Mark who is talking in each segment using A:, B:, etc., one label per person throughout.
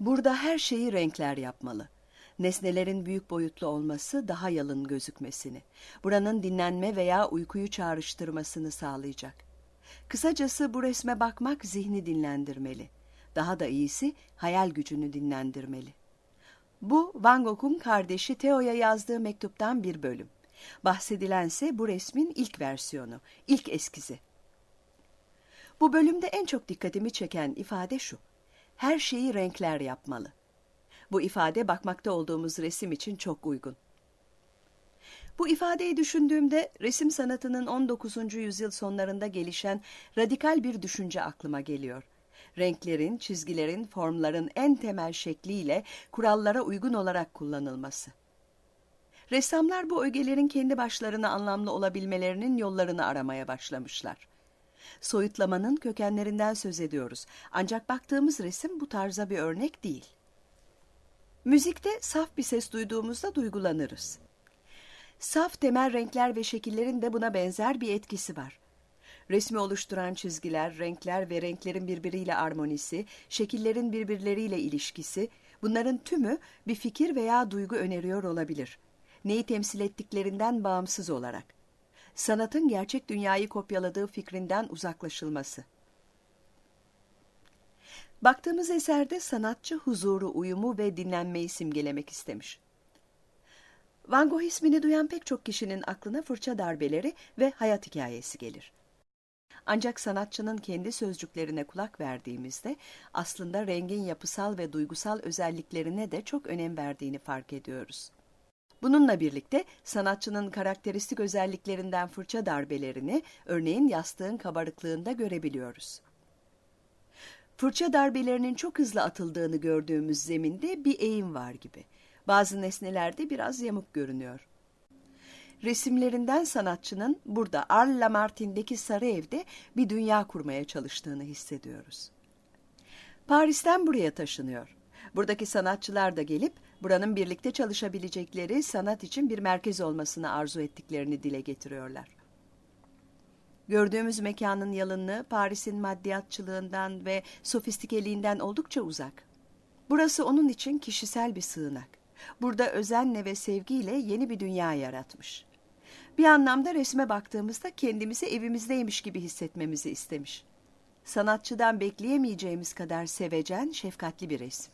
A: Burada her şeyi renkler yapmalı. Nesnelerin büyük boyutlu olması daha yalın gözükmesini, buranın dinlenme veya uykuyu çağrıştırmasını sağlayacak. Kısacası bu resme bakmak zihni dinlendirmeli. Daha da iyisi hayal gücünü dinlendirmeli. Bu Van Gogh'un kardeşi Theo'ya yazdığı mektuptan bir bölüm. Bahsedilense bu resmin ilk versiyonu, ilk eskizi. Bu bölümde en çok dikkatimi çeken ifade şu. Her şeyi renkler yapmalı. Bu ifade bakmakta olduğumuz resim için çok uygun. Bu ifadeyi düşündüğümde resim sanatının 19. yüzyıl sonlarında gelişen radikal bir düşünce aklıma geliyor. Renklerin, çizgilerin, formların en temel şekliyle kurallara uygun olarak kullanılması. Ressamlar bu ögelerin kendi başlarına anlamlı olabilmelerinin yollarını aramaya başlamışlar. Soyutlamanın kökenlerinden söz ediyoruz. Ancak baktığımız resim bu tarza bir örnek değil. Müzikte saf bir ses duyduğumuzda duygulanırız. Saf temel renkler ve şekillerin de buna benzer bir etkisi var. Resmi oluşturan çizgiler, renkler ve renklerin birbiriyle armonisi, şekillerin birbirleriyle ilişkisi, bunların tümü bir fikir veya duygu öneriyor olabilir. Neyi temsil ettiklerinden bağımsız olarak. Sanatın gerçek dünyayı kopyaladığı fikrinden uzaklaşılması. Baktığımız eserde sanatçı huzuru, uyumu ve dinlenmeyi simgelemek istemiş. Van Gogh ismini duyan pek çok kişinin aklına fırça darbeleri ve hayat hikayesi gelir. Ancak sanatçının kendi sözcüklerine kulak verdiğimizde aslında rengin yapısal ve duygusal özelliklerine de çok önem verdiğini fark ediyoruz. Bununla birlikte sanatçının karakteristik özelliklerinden fırça darbelerini örneğin yastığın kabarıklığında görebiliyoruz. Fırça darbelerinin çok hızlı atıldığını gördüğümüz zeminde bir eğim var gibi. Bazı nesnelerde biraz yamuk görünüyor. Resimlerinden sanatçının burada Arles Lamartine'deki sarı evde bir dünya kurmaya çalıştığını hissediyoruz. Paris'ten buraya taşınıyor. Buradaki sanatçılar da gelip buranın birlikte çalışabilecekleri sanat için bir merkez olmasını arzu ettiklerini dile getiriyorlar. Gördüğümüz mekanın yalınlığı Paris'in maddiyatçılığından ve sofistikeliğinden oldukça uzak. Burası onun için kişisel bir sığınak. Burada özenle ve sevgiyle yeni bir dünya yaratmış. Bir anlamda resme baktığımızda kendimizi evimizdeymiş gibi hissetmemizi istemiş. Sanatçıdan bekleyemeyeceğimiz kadar sevecen, şefkatli bir resim.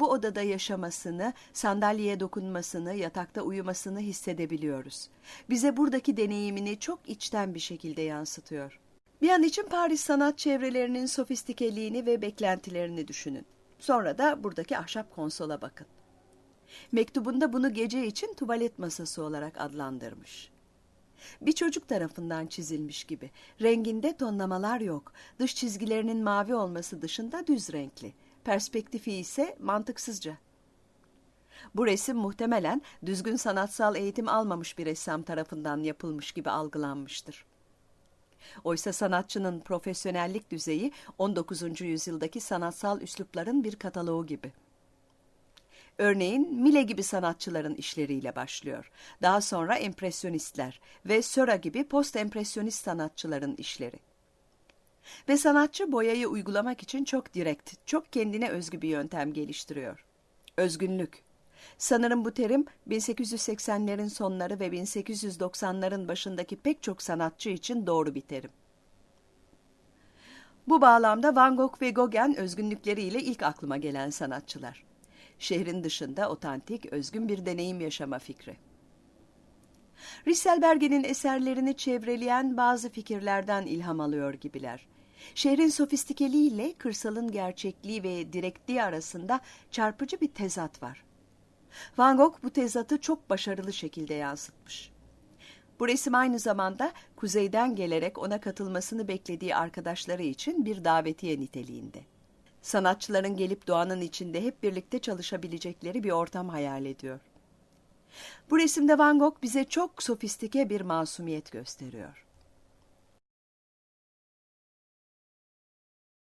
A: Bu odada yaşamasını, sandalyeye dokunmasını, yatakta uyumasını hissedebiliyoruz. Bize buradaki deneyimini çok içten bir şekilde yansıtıyor. Bir an için Paris sanat çevrelerinin sofistikeliğini ve beklentilerini düşünün. Sonra da buradaki ahşap konsola bakın. Mektubunda bunu gece için tuvalet masası olarak adlandırmış. Bir çocuk tarafından çizilmiş gibi. Renginde tonlamalar yok. Dış çizgilerinin mavi olması dışında düz renkli. Perspektifi ise mantıksızca. Bu resim muhtemelen düzgün sanatsal eğitim almamış bir ressam tarafından yapılmış gibi algılanmıştır. Oysa sanatçının profesyonellik düzeyi 19. yüzyıldaki sanatsal üslupların bir kataloğu gibi. Örneğin Mile gibi sanatçıların işleriyle başlıyor. Daha sonra empresyonistler ve Seurat gibi post-empresyonist sanatçıların işleri. Ve sanatçı boyayı uygulamak için çok direkt, çok kendine özgü bir yöntem geliştiriyor. Özgünlük. Sanırım bu terim 1880'lerin sonları ve 1890'ların başındaki pek çok sanatçı için doğru bir terim. Bu bağlamda Van Gogh ve Gauguin özgünlükleriyle ilk aklıma gelen sanatçılar. Şehrin dışında otantik, özgün bir deneyim yaşama fikri. Risselberger'in eserlerini çevreleyen bazı fikirlerden ilham alıyor gibiler. Şehrin sofistikeliğiyle kırsalın gerçekliği ve direktliği arasında çarpıcı bir tezat var. Van Gogh bu tezatı çok başarılı şekilde yansıtmış. Bu resim aynı zamanda kuzeyden gelerek ona katılmasını beklediği arkadaşları için bir davetiye niteliğinde. Sanatçıların gelip doğanın içinde hep birlikte çalışabilecekleri bir ortam hayal ediyor. Bu resimde Van Gogh bize çok sofistike bir masumiyet gösteriyor.